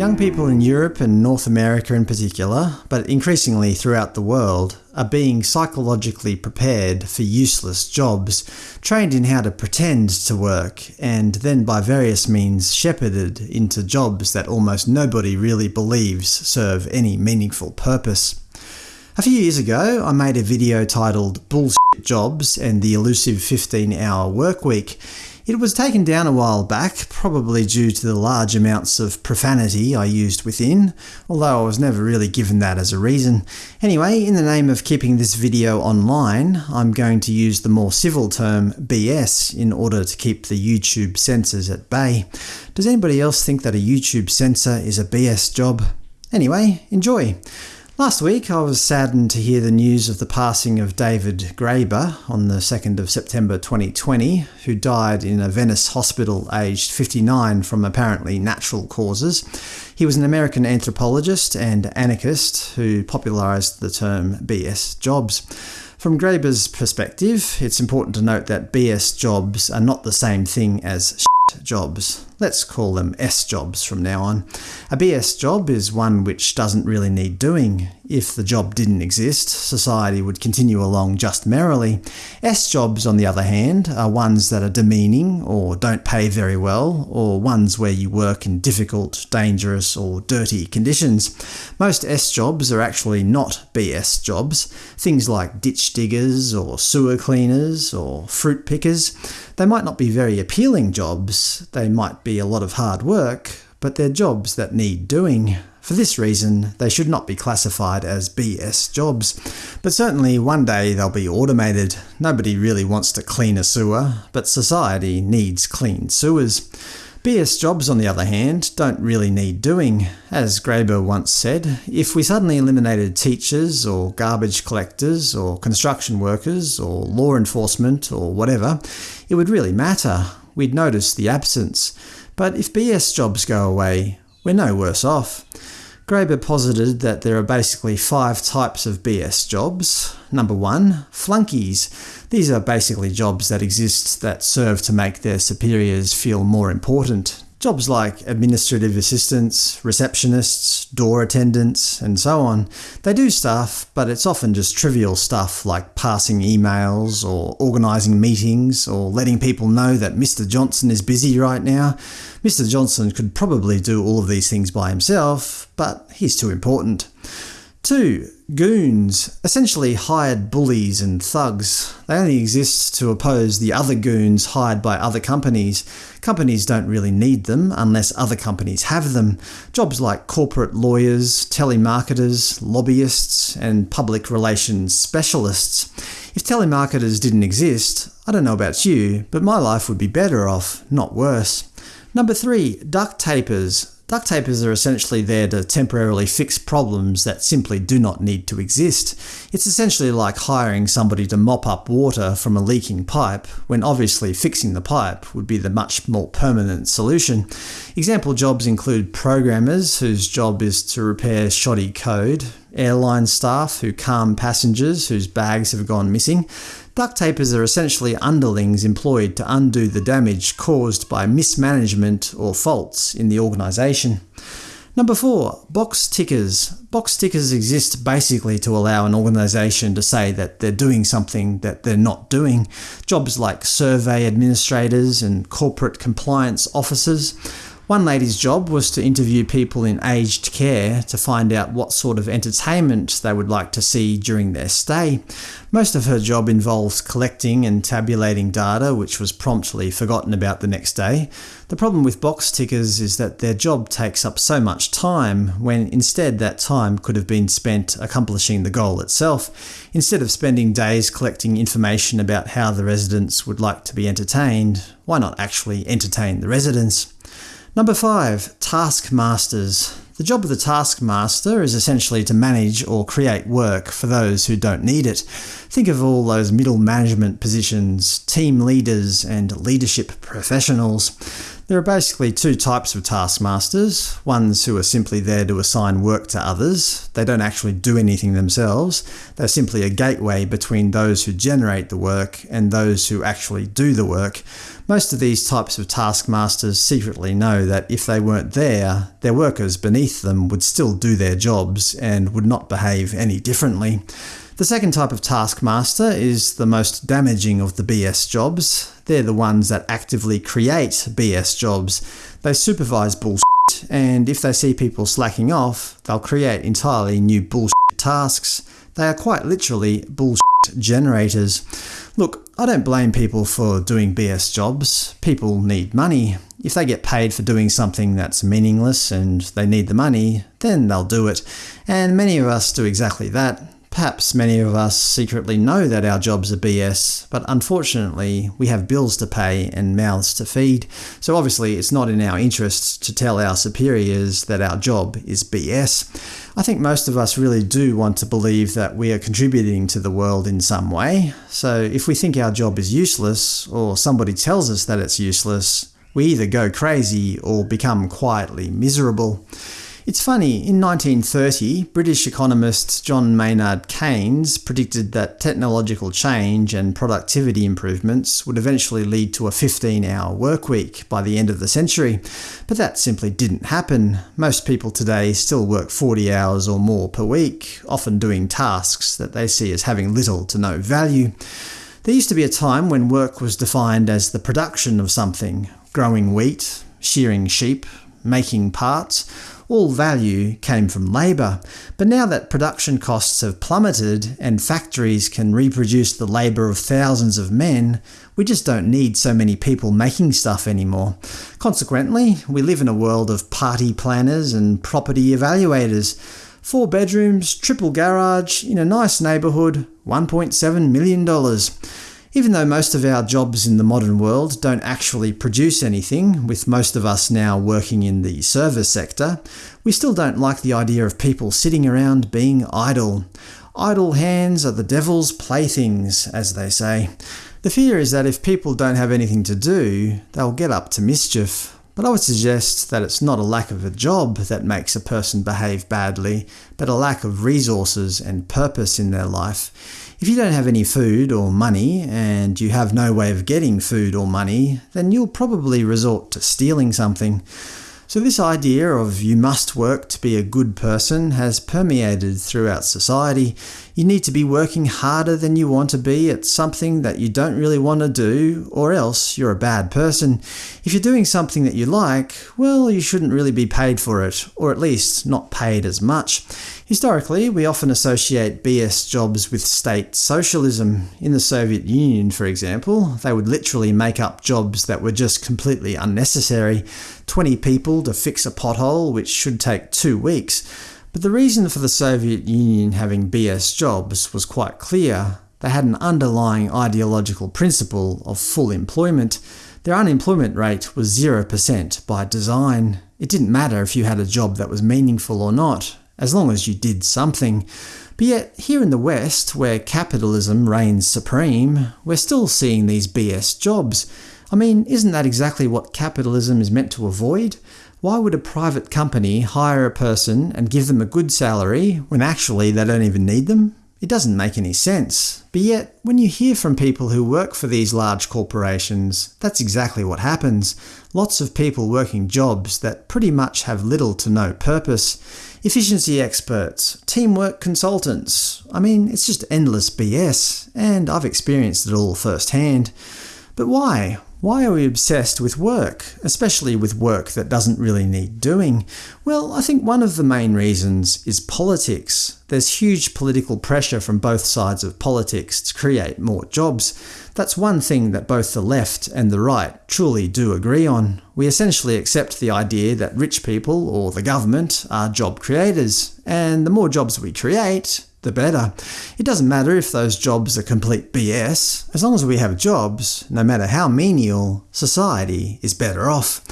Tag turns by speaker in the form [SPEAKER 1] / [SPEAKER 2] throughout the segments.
[SPEAKER 1] Young people in Europe and North America in particular, but increasingly throughout the world, are being psychologically prepared for useless jobs, trained in how to pretend to work, and then by various means shepherded into jobs that almost nobody really believes serve any meaningful purpose. A few years ago, I made a video titled Bullshit Jobs and the Elusive 15-Hour Workweek, it was taken down a while back, probably due to the large amounts of profanity I used within, although I was never really given that as a reason. Anyway, in the name of keeping this video online, I'm going to use the more civil term BS in order to keep the YouTube censors at bay. Does anybody else think that a YouTube censor is a BS job? Anyway, enjoy! Last week I was saddened to hear the news of the passing of David Graeber on the 2nd of September 2020, who died in a Venice hospital aged 59 from apparently natural causes. He was an American anthropologist and anarchist who popularised the term BS jobs. From Graeber's perspective, it's important to note that BS jobs are not the same thing as jobs. Let's call them S jobs from now on. A BS job is one which doesn't really need doing. If the job didn't exist, society would continue along just merrily. S jobs, on the other hand, are ones that are demeaning, or don't pay very well, or ones where you work in difficult, dangerous, or dirty conditions. Most S jobs are actually not BS jobs. Things like ditch diggers, or sewer cleaners, or fruit pickers. They might not be very appealing jobs, they might be a lot of hard work, but they're jobs that need doing. For this reason, they should not be classified as BS jobs. But certainly one day they'll be automated. Nobody really wants to clean a sewer, but society needs clean sewers. BS jobs, on the other hand, don't really need doing. As Graeber once said, if we suddenly eliminated teachers, or garbage collectors, or construction workers, or law enforcement, or whatever, it would really matter. We'd notice the absence. But if BS jobs go away, we're no worse off. Graeber posited that there are basically five types of BS jobs. Number 1. Flunkies. These are basically jobs that exist that serve to make their superiors feel more important, Jobs like administrative assistants, receptionists, door attendants, and so on. They do stuff, but it's often just trivial stuff like passing emails, or organising meetings, or letting people know that Mr Johnson is busy right now. Mr Johnson could probably do all of these things by himself, but he's too important. 2. Goons, essentially hired bullies and thugs. They only exist to oppose the other goons hired by other companies. Companies don't really need them unless other companies have them. Jobs like corporate lawyers, telemarketers, lobbyists, and public relations specialists. If telemarketers didn't exist, I don't know about you, but my life would be better off, not worse. Number 3. Duct tapers. Duct tapers are essentially there to temporarily fix problems that simply do not need to exist. It's essentially like hiring somebody to mop up water from a leaking pipe, when obviously fixing the pipe would be the much more permanent solution. Example jobs include programmers, whose job is to repair shoddy code, airline staff who calm passengers whose bags have gone missing, Duct tapers are essentially underlings employed to undo the damage caused by mismanagement or faults in the organisation. Number 4. Box tickers. Box tickers exist basically to allow an organisation to say that they're doing something that they're not doing. Jobs like survey administrators and corporate compliance officers one lady's job was to interview people in aged care to find out what sort of entertainment they would like to see during their stay. Most of her job involves collecting and tabulating data which was promptly forgotten about the next day. The problem with box tickers is that their job takes up so much time, when instead that time could have been spent accomplishing the goal itself. Instead of spending days collecting information about how the residents would like to be entertained, why not actually entertain the residents? Number 5. Taskmasters. The job of the taskmaster is essentially to manage or create work for those who don't need it. Think of all those middle management positions, team leaders, and leadership professionals. There are basically two types of taskmasters, ones who are simply there to assign work to others. They don't actually do anything themselves. They're simply a gateway between those who generate the work and those who actually do the work. Most of these types of taskmasters secretly know that if they weren't there, their workers beneath them would still do their jobs and would not behave any differently. The second type of taskmaster is the most damaging of the BS jobs. They're the ones that actively create BS jobs. They supervise bullshit, and if they see people slacking off, they'll create entirely new bullshit tasks. They are quite literally bullshit generators. Look, I don't blame people for doing BS jobs. People need money. If they get paid for doing something that's meaningless and they need the money, then they'll do it. And many of us do exactly that. Perhaps many of us secretly know that our jobs are BS, but unfortunately we have bills to pay and mouths to feed, so obviously it's not in our interests to tell our superiors that our job is BS. I think most of us really do want to believe that we are contributing to the world in some way, so if we think our job is useless, or somebody tells us that it's useless, we either go crazy or become quietly miserable. It's funny, in 1930, British economist John Maynard Keynes predicted that technological change and productivity improvements would eventually lead to a 15-hour workweek by the end of the century. But that simply didn't happen. Most people today still work 40 hours or more per week, often doing tasks that they see as having little to no value. There used to be a time when work was defined as the production of something – growing wheat, shearing sheep, making parts, all value came from labour. But now that production costs have plummeted and factories can reproduce the labour of thousands of men, we just don't need so many people making stuff anymore. Consequently, we live in a world of party planners and property evaluators. Four bedrooms, triple garage, in a nice neighbourhood, $1.7 million. Even though most of our jobs in the modern world don't actually produce anything, with most of us now working in the service sector, we still don't like the idea of people sitting around being idle. Idle hands are the devil's playthings, as they say. The fear is that if people don't have anything to do, they'll get up to mischief. But I would suggest that it's not a lack of a job that makes a person behave badly, but a lack of resources and purpose in their life. If you don't have any food or money, and you have no way of getting food or money, then you'll probably resort to stealing something. So this idea of you must work to be a good person has permeated throughout society. You need to be working harder than you want to be at something that you don't really want to do, or else you're a bad person. If you're doing something that you like, well, you shouldn't really be paid for it, or at least not paid as much. Historically, we often associate BS jobs with state socialism. In the Soviet Union, for example, they would literally make up jobs that were just completely unnecessary. 20 people to fix a pothole, which should take two weeks. But the reason for the Soviet Union having BS jobs was quite clear. They had an underlying ideological principle of full employment. Their unemployment rate was 0% by design. It didn't matter if you had a job that was meaningful or not as long as you did something. But yet, here in the West, where capitalism reigns supreme, we're still seeing these BS jobs. I mean, isn't that exactly what capitalism is meant to avoid? Why would a private company hire a person and give them a good salary when actually they don't even need them? It doesn't make any sense. But yet, when you hear from people who work for these large corporations, that's exactly what happens. Lots of people working jobs that pretty much have little to no purpose. Efficiency experts, teamwork consultants. I mean, it's just endless BS, and I've experienced it all firsthand. But why? Why are we obsessed with work, especially with work that doesn't really need doing? Well, I think one of the main reasons is politics. There's huge political pressure from both sides of politics to create more jobs. That's one thing that both the left and the right truly do agree on. We essentially accept the idea that rich people, or the government, are job creators, and the more jobs we create, the better. It doesn't matter if those jobs are complete BS. As long as we have jobs, no matter how menial, society is better off.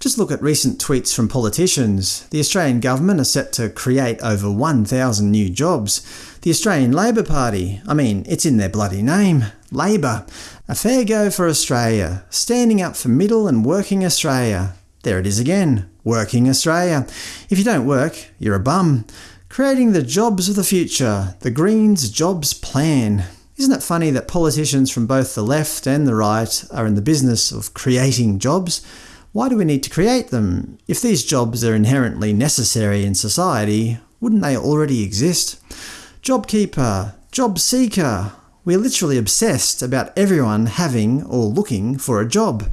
[SPEAKER 1] Just look at recent tweets from politicians. The Australian government are set to create over 1,000 new jobs. The Australian Labor Party, I mean, it's in their bloody name. Labor. A fair go for Australia, standing up for middle and working Australia. There it is again, working Australia. If you don't work, you're a bum. Creating the jobs of the future, the Greens jobs plan. Isn't it funny that politicians from both the left and the right are in the business of creating jobs? Why do we need to create them? If these jobs are inherently necessary in society, wouldn't they already exist? JobKeeper, Job Seeker. We're literally obsessed about everyone having or looking for a job.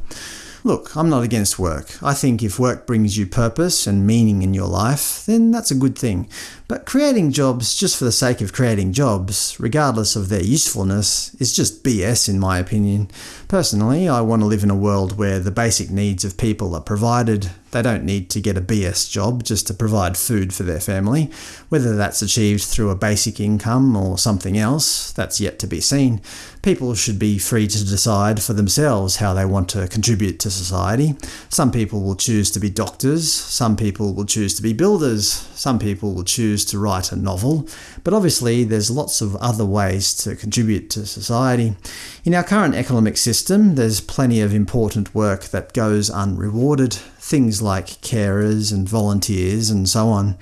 [SPEAKER 1] Look, I'm not against work. I think if work brings you purpose and meaning in your life, then that's a good thing. But creating jobs just for the sake of creating jobs, regardless of their usefulness, is just BS in my opinion. Personally, I want to live in a world where the basic needs of people are provided, they don't need to get a BS job just to provide food for their family. Whether that's achieved through a basic income or something else, that's yet to be seen. People should be free to decide for themselves how they want to contribute to society. Some people will choose to be doctors, some people will choose to be builders, some people will choose to write a novel, but obviously there's lots of other ways to contribute to society. In our current economic system, there's plenty of important work that goes unrewarded, things like carers and volunteers and so on.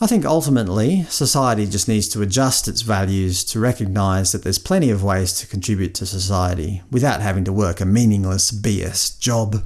[SPEAKER 1] I think ultimately, society just needs to adjust its values to recognise that there's plenty of ways to contribute to society without having to work a meaningless BS job.